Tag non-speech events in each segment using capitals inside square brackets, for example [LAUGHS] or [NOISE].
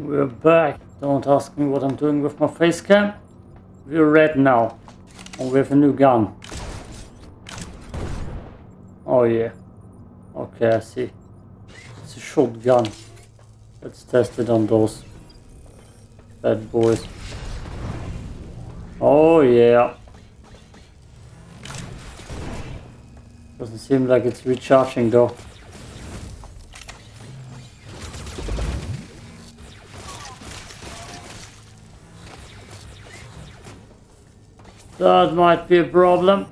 We're back. Don't ask me what I'm doing with my face cam. We're red now. And we have a new gun. Oh yeah. Okay, I see. It's a shotgun. Let's test it on those bad boys. Oh yeah. Doesn't seem like it's recharging though. That might be a problem.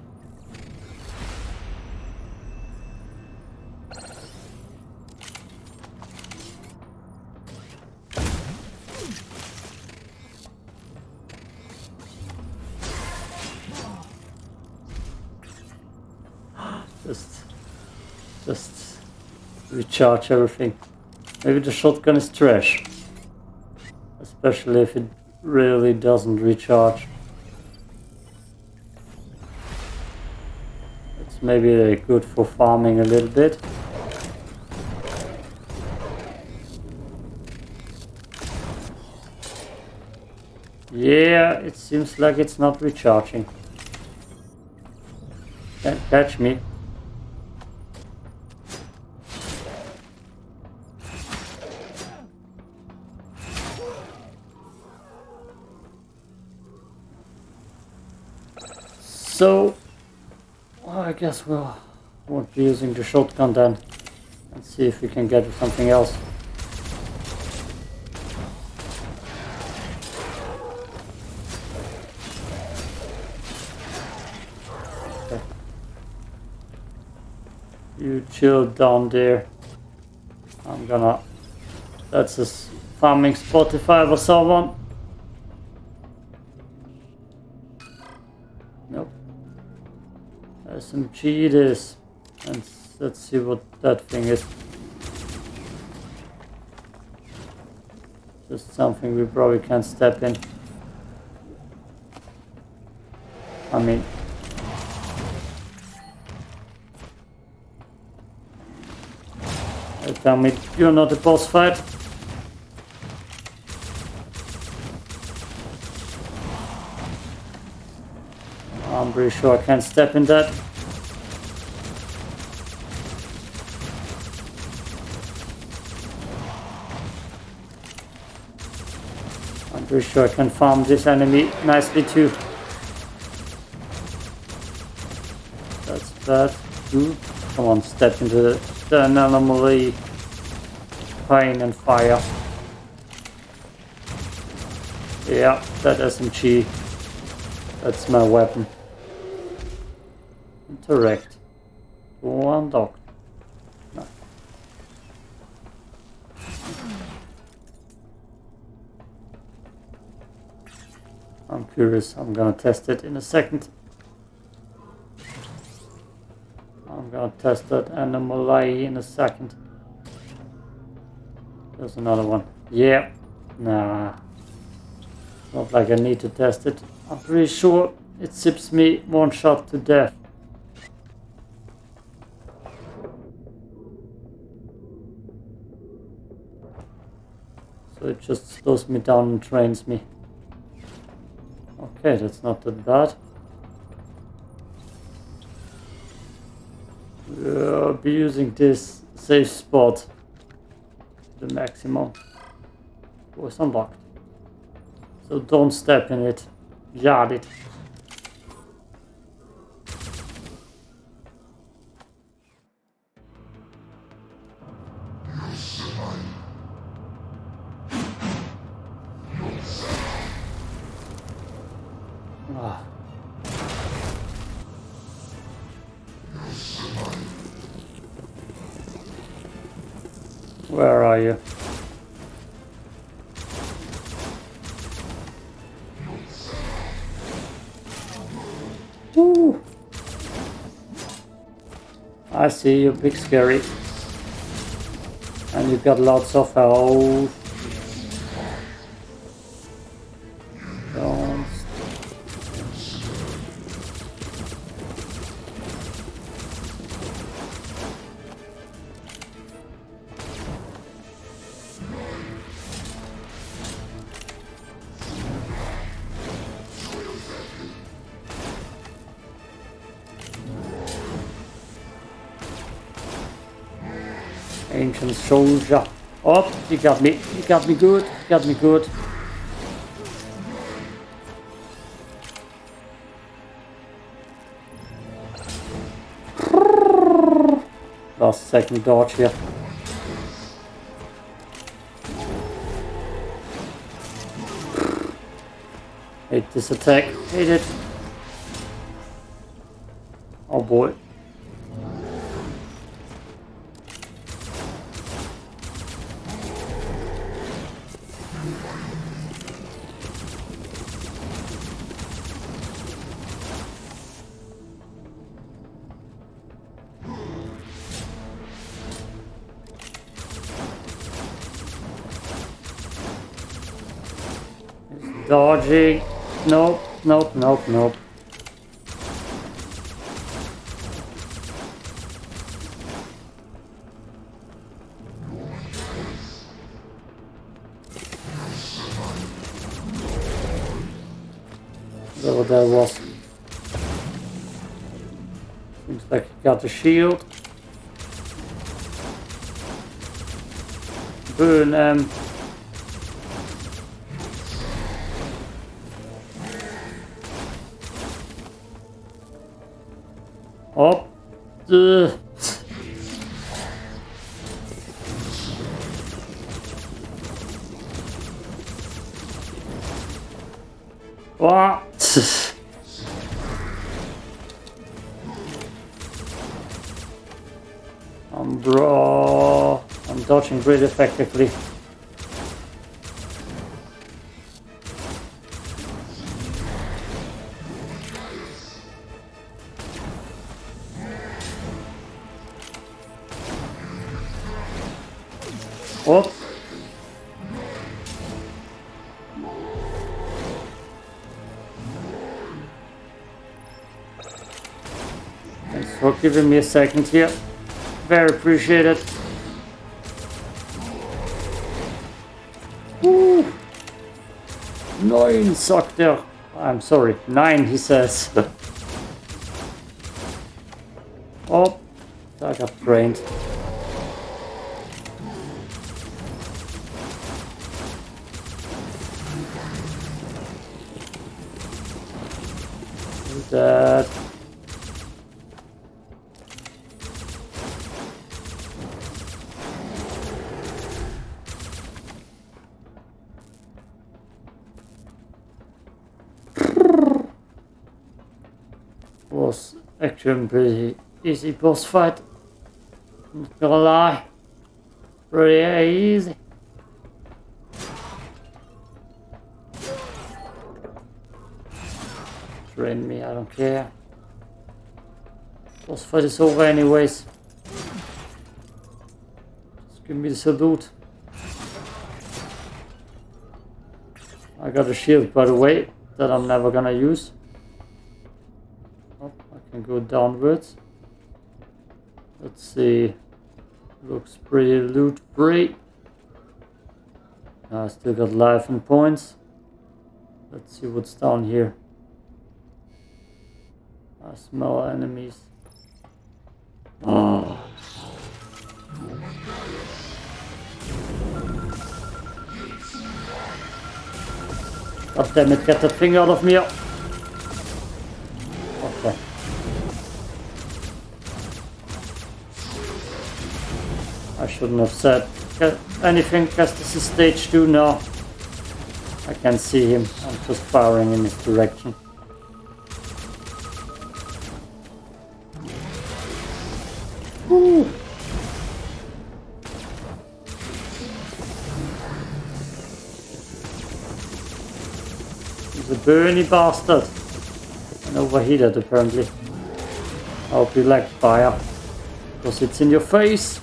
[GASPS] Just, just recharge everything. Maybe the shotgun is trash. Especially if it really doesn't recharge. Maybe good for farming a little bit. Yeah, it seems like it's not recharging. Can't catch me. So, guess we'll won't be using the shotgun then. Let's see if we can get something else. You chill down there. I'm gonna. That's a farming spot if I ever saw. Nope. SMG it is. And let's see what that thing is. Just something we probably can't step in. I mean... Uh, tell me you're not a boss fight. I'm pretty sure I can't step in that. I'm pretty sure I can farm this enemy nicely too. That's that. Ooh. Come on, step into the, the anomaly. Pain and fire. Yeah, that SMG. That's my weapon. Interact. One dog. No. I'm curious. I'm gonna test it in a second. I'm gonna test that anomaly in a second. There's another one. Yeah. Nah. Not like I need to test it. I'm pretty sure it zips me one shot to death. It just slows me down and trains me. Okay, that's not that bad. I'll be using this safe spot the maximum. Oh, Was unlocked. So don't step in it. Yard it. Where are you? Ooh. I see you, big scary. And you've got lots of health. Ancient soldier. Oh, you got me. You got me good. You got me good. Last second dodge here. Hate this attack. Hate it. Oh boy. Nope, nope, nope. Whatever that was. Seems like he got the shield. Burn um Uh. What? [SIGHS] I'm bro. I'm dodging really effectively. For giving me a second here. Very appreciated. Woo. Nine sucked there. I'm sorry, nine he says. oh, I got drained. that. Was a pretty easy boss fight. Not gonna lie. Pretty easy. Drain me, I don't care. Boss fight is over anyways. Just give me the salute. I got a shield by the way that I'm never gonna use. Go downwards. Let's see. Looks pretty loot free. I still got life and points. Let's see what's down here. Ah, I smell enemies. Oh. God damn it, get that thing out of me. Shouldn't have said anything because this is stage 2 now. I can see him. I'm just firing in his direction. Woo. He's a burny bastard. And overheated apparently. I hope you like fire. Because it's in your face.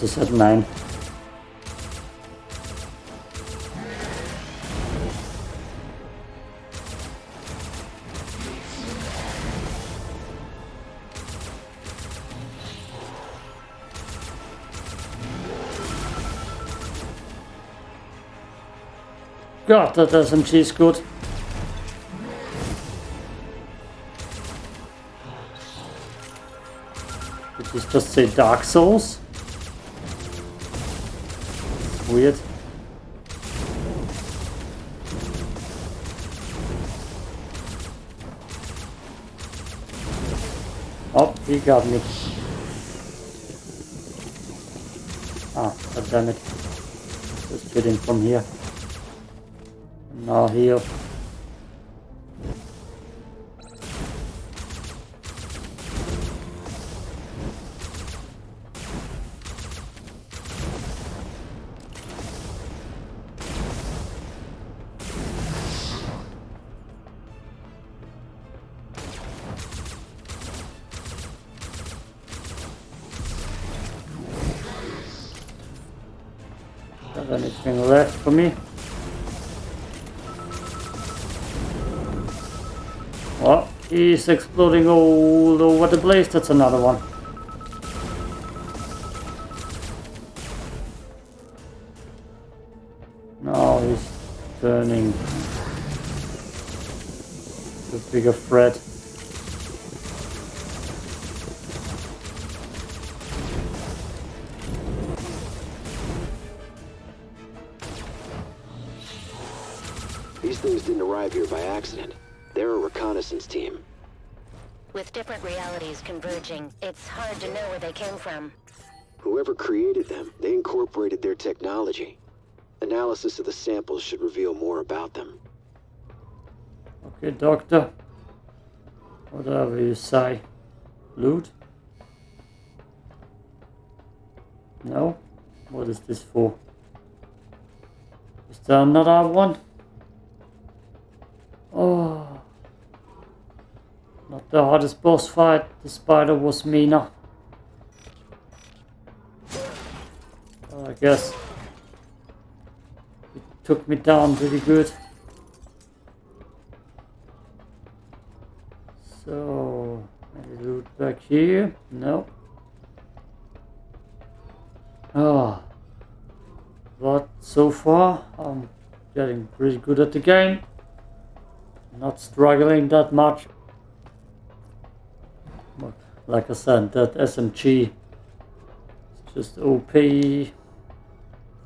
You also 9. God, that SMG is good. Did this just say Dark Souls? Weird. Oh, he got me. Ah, god damn it. Just get in from here. Now heal. Exploding all over the place. That's another one. Now he's turning to bigger threat. These things didn't arrive here by accident. They're a reconnaissance team. With different realities converging, it's hard to know where they came from. Whoever created them, they incorporated their technology. Analysis of the samples should reveal more about them. Okay, doctor. Whatever you say. Loot? No? What is this for? Is there another one? Oh. Not the hardest boss fight. The spider was. Well, I guess it took me down pretty good. So, any loot back here? No. Ah. But so far, I'm getting pretty good at the game. Not struggling that much. Like I said, that SMG is just OP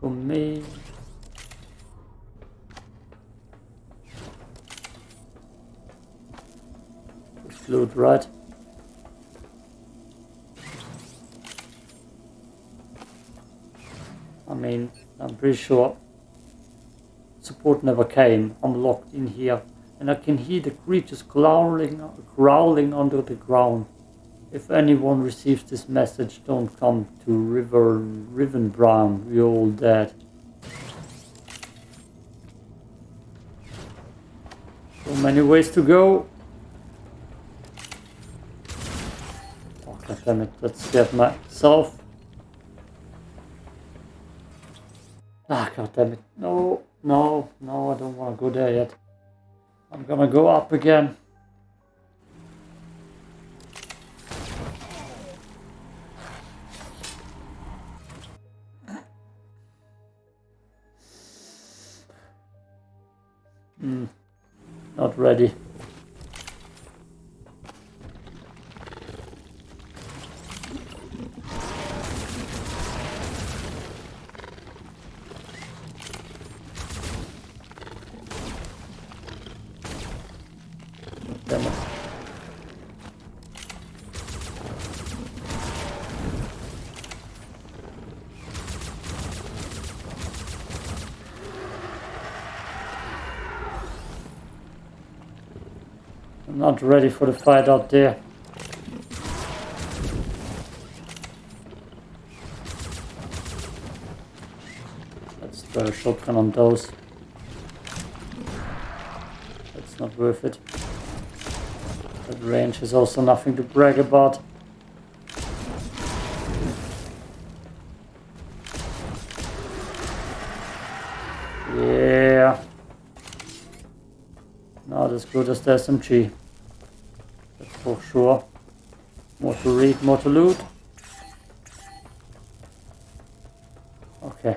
for me. Just loot right. I mean, I'm pretty sure support never came. I'm locked in here and I can hear the creatures growling, growling under the ground. If anyone receives this message, don't come to River Rivenbrown, we're all dead. So many ways to go. Oh, God damn it, that scared myself. Ah, God damn it. No, no, no, I don't want to go there yet. I'm gonna go up again. Not ready. I'm not ready for the fight out there. Let's throw a shotgun on those. That's not worth it. That range is also nothing to brag about. As good as SMG. That's for sure. More to read, more to loot. Okay.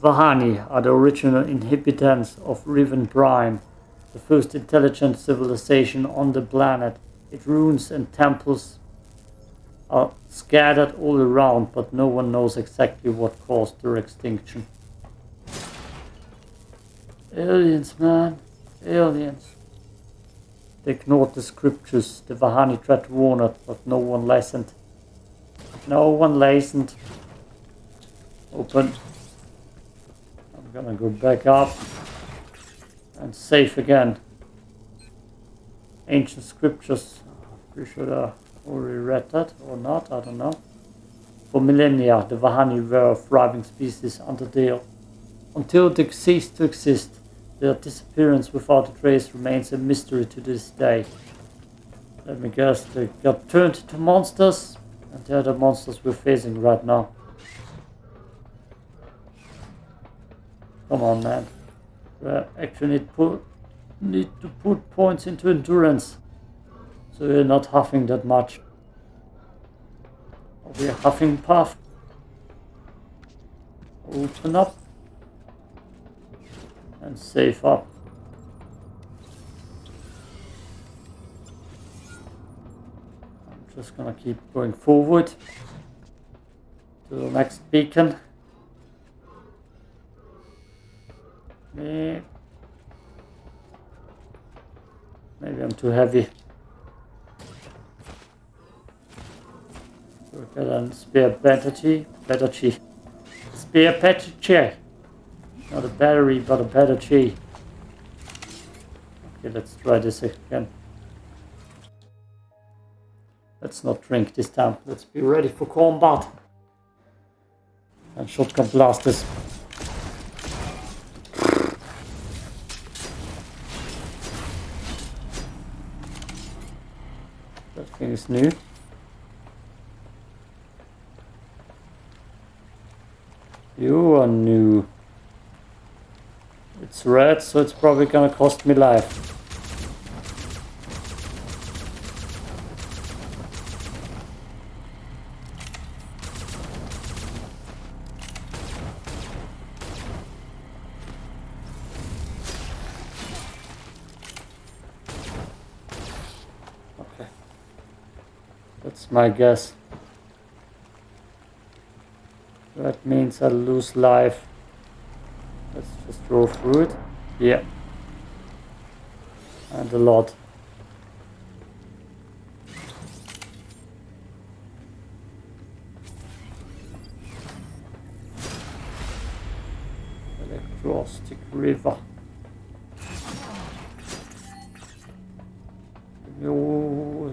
Vahani are the original inhabitants of Riven Prime, the first intelligent civilization on the planet. Its ruins and temples are scattered all around, but no one knows exactly what caused their extinction. Aliens, man. Aliens. They ignored the scriptures. The Vahani tried to warn it, but no one listened. No one listened. Open. I'm gonna go back up and safe again. Ancient scriptures. Pretty sure I already read that or not, I don't know. For millennia, the Vahani were a thriving species until they, until they ceased to exist. Their disappearance without a trace remains a mystery to this day. Let me guess, they got turned into monsters, and they're the monsters we're facing right now. Come on, man. We actually need, put, need to put points into endurance, so we're not huffing that much. Are we a huffing puff? Open up and save up. I'm just gonna keep going forward to the next beacon. Maybe, I'm too heavy. Look at a spare battery, battery, spare battery. Not a battery, but a battery. Okay, let's try this again. Let's not drink this time. Let's be ready for combat. And shotgun blasters. That thing is new. You are new. It's red, so it's probably gonna cost me life. Okay. That's my guess. That means I lose life. Let's through it. Yeah. And a lot. Electrostatic River. Oh,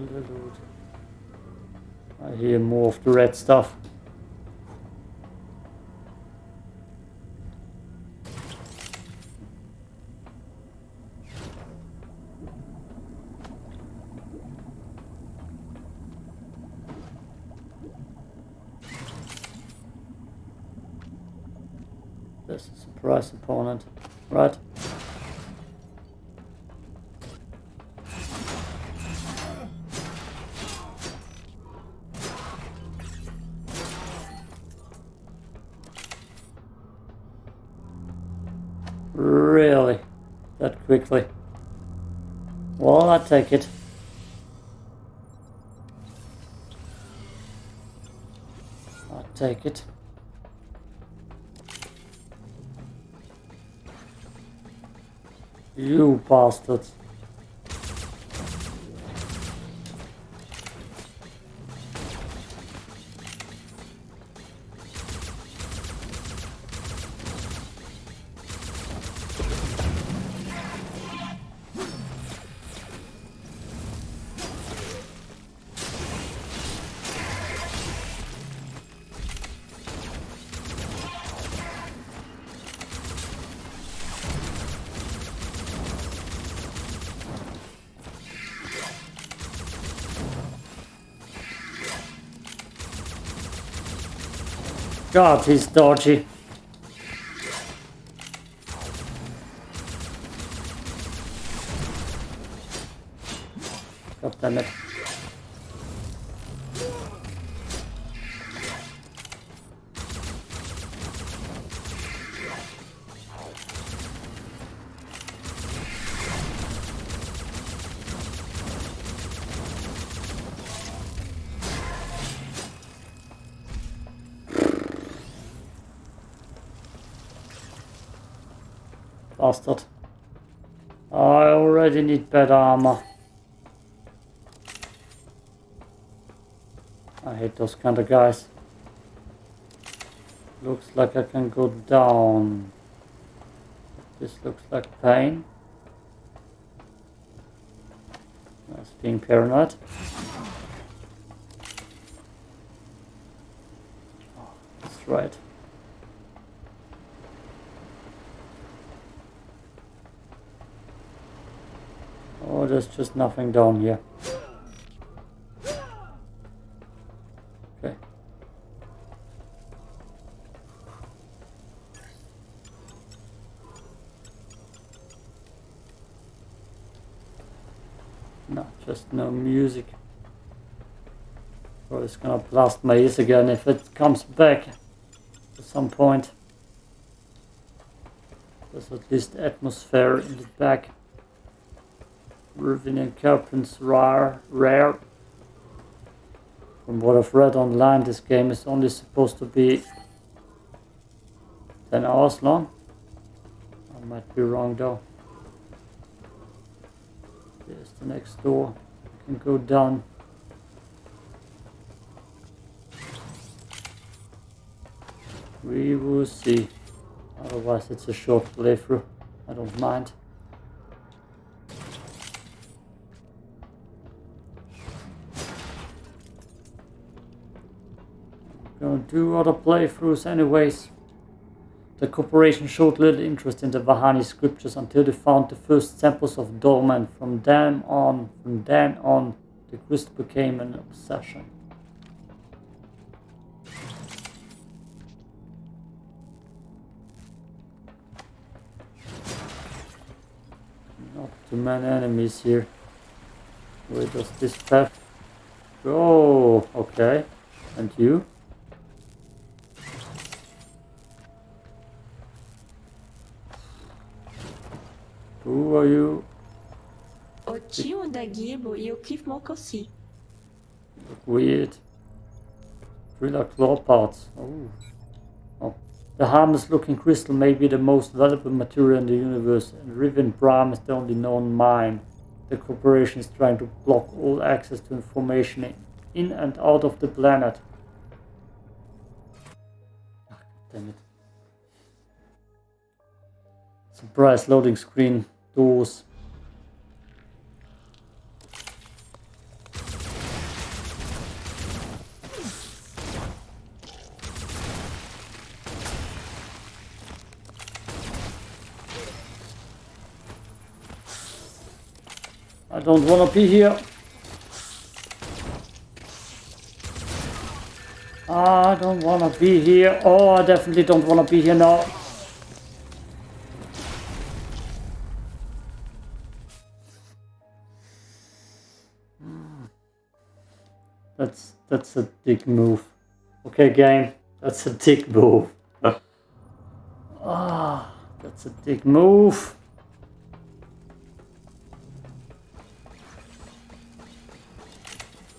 I hear more of the red stuff. This is a price opponent, right? Really? That quickly? Well, I take it. I take it. You bastards. God, he's dodgy. God damn it. Bastard. I already need better armor. I hate those kind of guys. Looks like I can go down. This looks like pain. That's being paranoid. Oh, that's right. There's just nothing down here. Okay. No, just no music. Or it's gonna blast my ears again if it comes back at some point. There's at least atmosphere in the back. Ruvin and Carpent's rare, rare. From what I've read online, this game is only supposed to be 10 hours long. I might be wrong though. There's the next door. I can go down. We will see. Otherwise it's a short playthrough. I don't mind. Gonna do other playthroughs anyways. The corporation showed little interest in the Vahani scriptures until they found the first samples of Dorman. From then on, from then on, the quest became an obsession. Not too many enemies here. Where does this path go? Okay. And you? Who are you? O tio da Gibo e o Cliff Mokossi. Look weird. Thriller claw parts. Oh. oh. The harmless looking crystal may be the most valuable material in the universe, and Riven Bram is the only known mine. The corporation is trying to block all access to information in and out of the planet. Ah, damn it. Surprise loading screen doors. I don't want to be here. I don't want to be here. Oh, I definitely don't want to be here now. That's a dick move. Okay, game. That's a dick move. Ah, that's a dick move.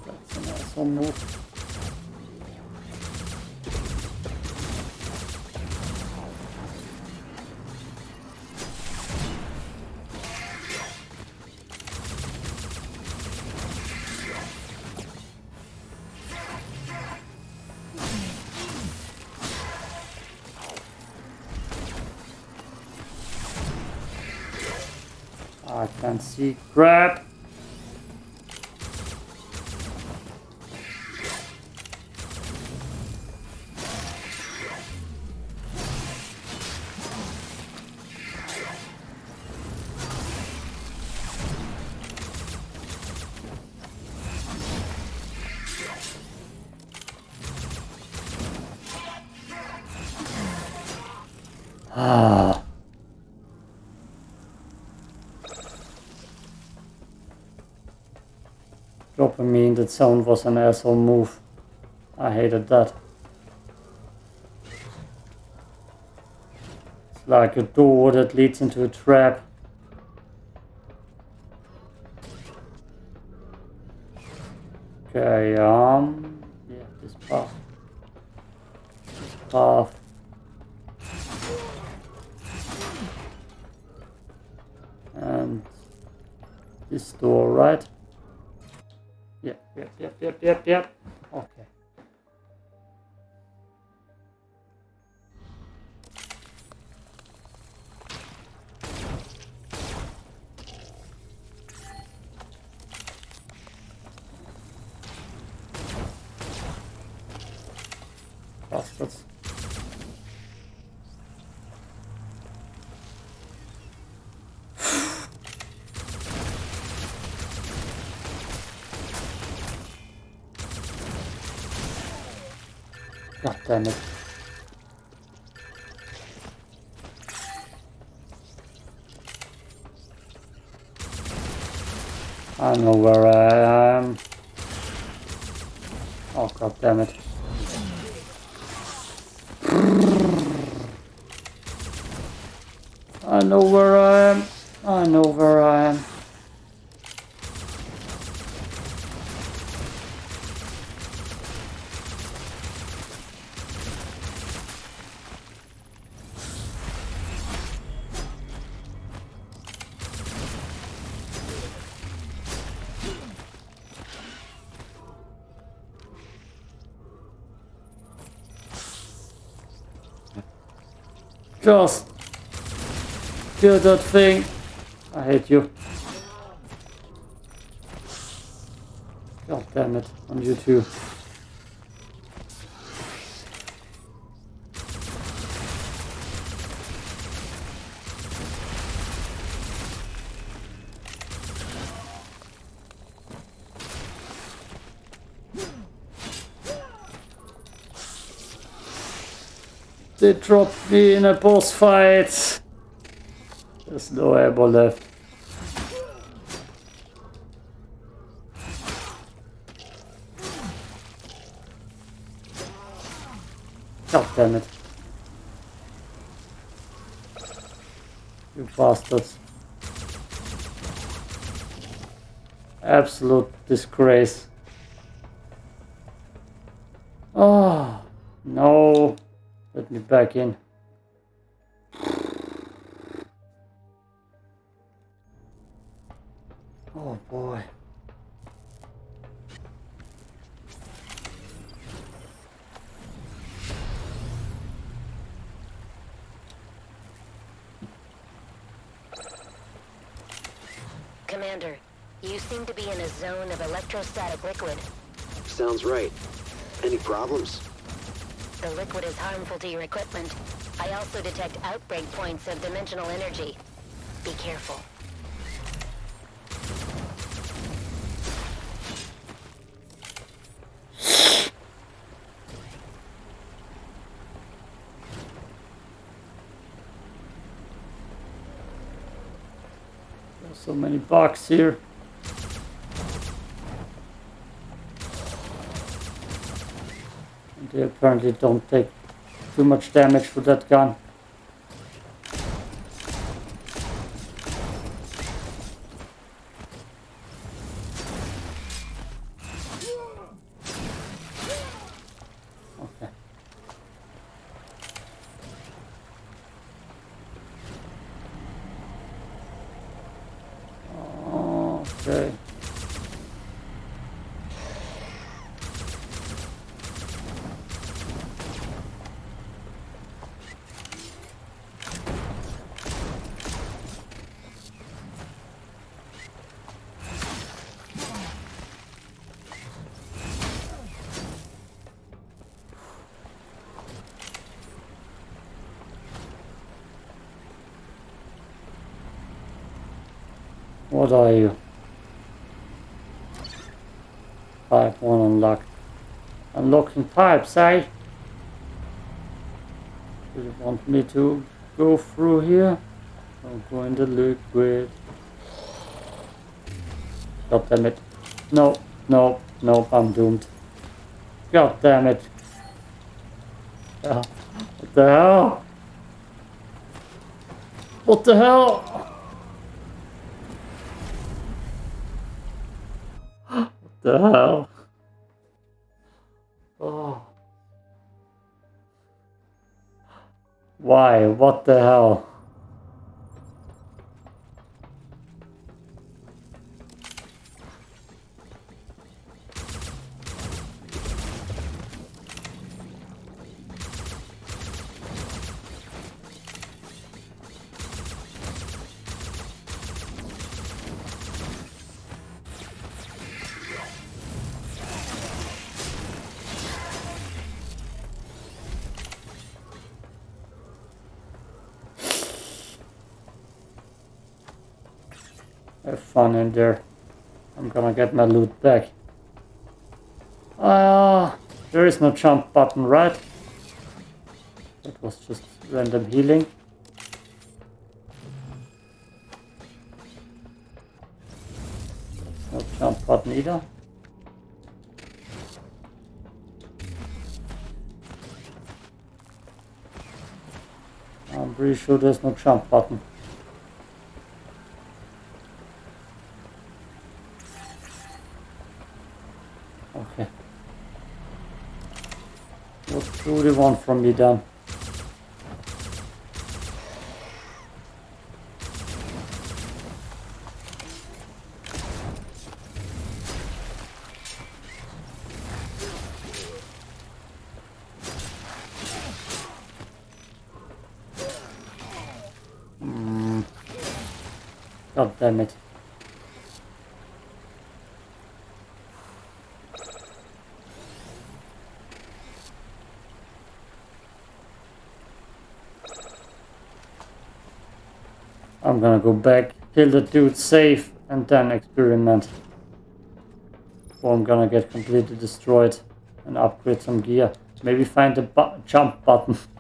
That's an asshole move. See crap. Ah. That zone was an asshole move. I hated that. It's like a door that leads into a trap. Okay, um, yeah, this path. This path. And... this door, right? Yep, yep, yep, yep, yep, yep. Okay. God damn it. I know where I am. Oh god damn it. I know where I am. I know where I am. Just kill that thing. I hate you. God damn it, on you too. They dropped me in a boss fight. There's no ammo left. God damn it. You bastards. Absolute disgrace. Oh, no. Let me back in. Oh boy. Commander, you seem to be in a zone of electrostatic liquid. Sounds right. Any problems? The liquid is harmful to your equipment. I also detect outbreak points of dimensional energy. Be careful. So many bugs here. They apparently don't take too much damage for that gun. Okay. Okay. What are you? Pipe one unlocked. Unlocking pipes, eh? Do you want me to go through here? I'm going to the liquid. God damn it. No, no, no, I'm doomed. God damn it. What the hell? What the hell? The hell? Oh. Why? What the hell? Fun in there. I'm gonna get my loot back. Ah, there is no jump button, right? That was just random healing. No jump button either. I'm pretty sure there's no jump button. Okay. What do they want from me then? Hmm. God damn it. I'm gonna go back, kill the dude safe, and then experiment. Or I'm gonna get completely destroyed and upgrade some gear. Maybe find the bu jump button. [LAUGHS]